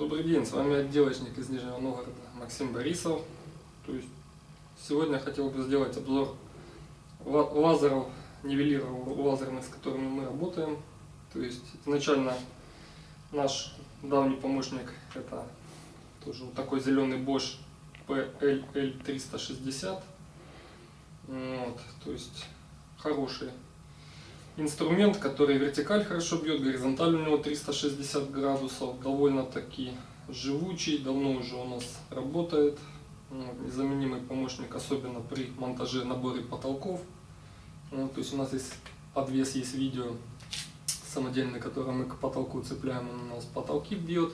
Добрый день, с вами отделочник из Нижнего Новгорода Максим Борисов. То есть сегодня я хотел бы сделать обзор лазеров, нивелиров лазерных, с которыми мы работаем. То есть изначально наш давний помощник это тоже вот такой зеленый Bosch PLL360. Вот, то есть хороший инструмент, который вертикаль хорошо бьет, горизонталь у него 360 градусов, довольно-таки живучий, давно уже у нас работает. Незаменимый помощник, особенно при монтаже наборе потолков. Вот, то есть у нас здесь подвес, есть видео самодельный, который мы к потолку цепляем, он у нас потолки бьет.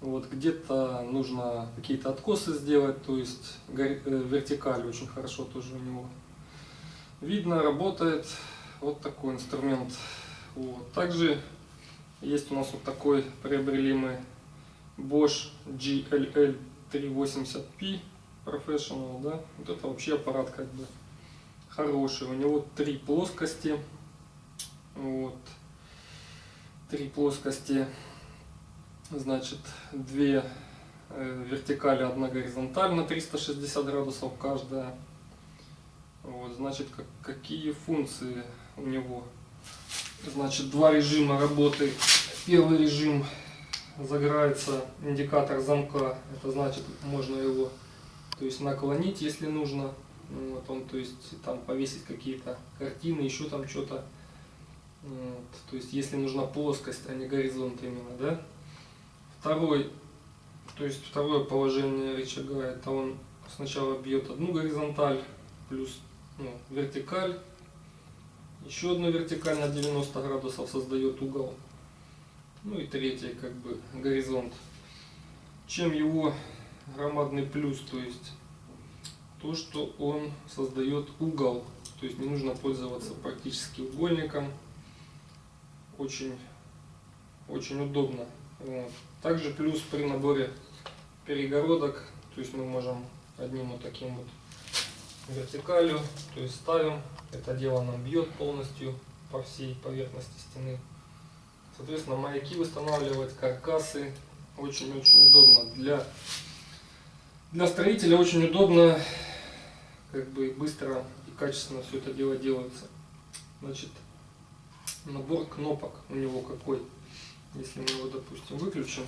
Вот где-то нужно какие-то откосы сделать, то есть э, вертикаль очень хорошо тоже у него видно, работает. Вот такой инструмент. Вот. Также есть у нас вот такой, приобрели мы Bosch GLL 380P Professional, да. Вот это вообще аппарат как бы хороший. У него три плоскости. Вот. Три плоскости. Значит, две э, вертикали, одна горизонталь на 360 градусов каждая. Вот, значит, как, какие функции у него. Значит, два режима работы. Первый режим загорается индикатор замка. Это значит, можно его то есть наклонить, если нужно. Ну, вот он, то есть там повесить какие-то картины, еще там что-то. Вот, то есть если нужна плоскость, а не горизонт именно, да. Второй, то есть второе положение рычага, это он сначала бьет одну горизонталь, плюс ну, вертикаль, еще одна вертикаль на 90 градусов создает угол. Ну и третий как бы горизонт. Чем его громадный плюс, то есть то, что он создает угол. То есть не нужно пользоваться практически угольником. Очень, очень удобно. Вот. Также плюс при наборе перегородок, то есть мы можем одним вот таким вот вертикалью, то есть ставим, это дело нам бьет полностью по всей поверхности стены. Соответственно, маяки устанавливать, каркасы очень-очень удобно. Для, для строителя очень удобно, как бы быстро и качественно все это дело делается. Значит, набор кнопок у него какой. Если мы его, допустим, выключим,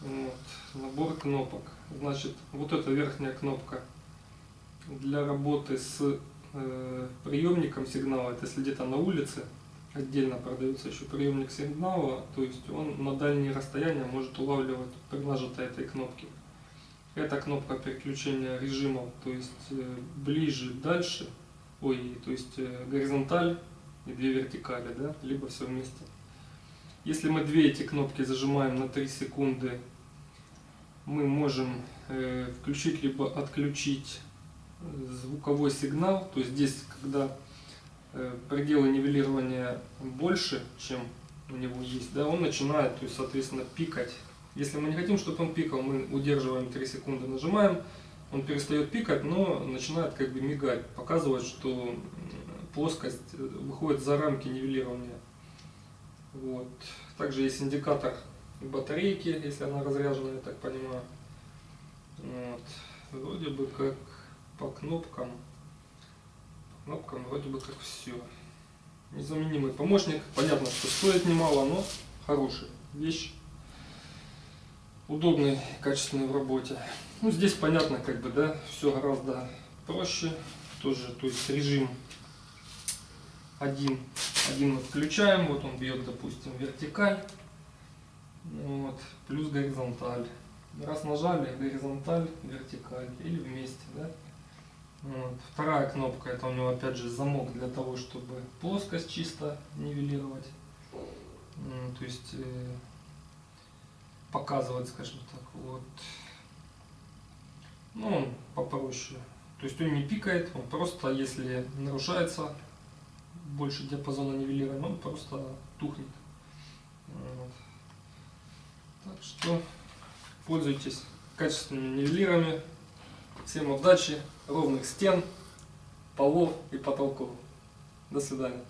вот, набор кнопок. Значит, вот эта верхняя кнопка для работы с э, приемником сигнала, это если где-то на улице, отдельно продается еще приемник сигнала, то есть он на дальние расстояния может улавливать при нажатой этой кнопке. Это кнопка переключения режимов, то есть э, ближе, дальше, ой, то есть э, горизонталь и две вертикали, да, либо все вместе. Если мы две эти кнопки зажимаем на 3 секунды, мы можем включить либо отключить звуковой сигнал, то есть здесь, когда э, пределы нивелирования больше, чем у него есть, да, он начинает, то есть, соответственно, пикать. Если мы не хотим, чтобы он пикал, мы удерживаем 3 секунды, нажимаем, он перестает пикать, но начинает как бы мигать, показывать, что плоскость э, выходит за рамки нивелирования. Вот. Также есть индикатор батарейки, если она разряжена, я так понимаю. Вот. Вроде бы как по кнопкам. По кнопкам вроде бы как все. Незаменимый помощник. Понятно, что стоит немало, но хороший вещь. Удобный, качественный в работе. Ну, здесь понятно, как бы, да, все гораздо проще. Тоже, то есть режим один, один мы включаем, вот он бьет, допустим, вертикаль, вот, плюс горизонталь. Раз нажали, горизонталь, вертикаль или вместе, да. Вот. Вторая кнопка, это у него опять же замок для того, чтобы плоскость чисто нивелировать. То есть э, показывать, скажем так. Вот. Ну, он попроще. То есть он не пикает, он просто, если нарушается больше диапазона нивелирования, он просто тухнет. Вот. Так что пользуйтесь качественными нивелирами. Всем удачи, ровных стен, полов и потолков. До свидания.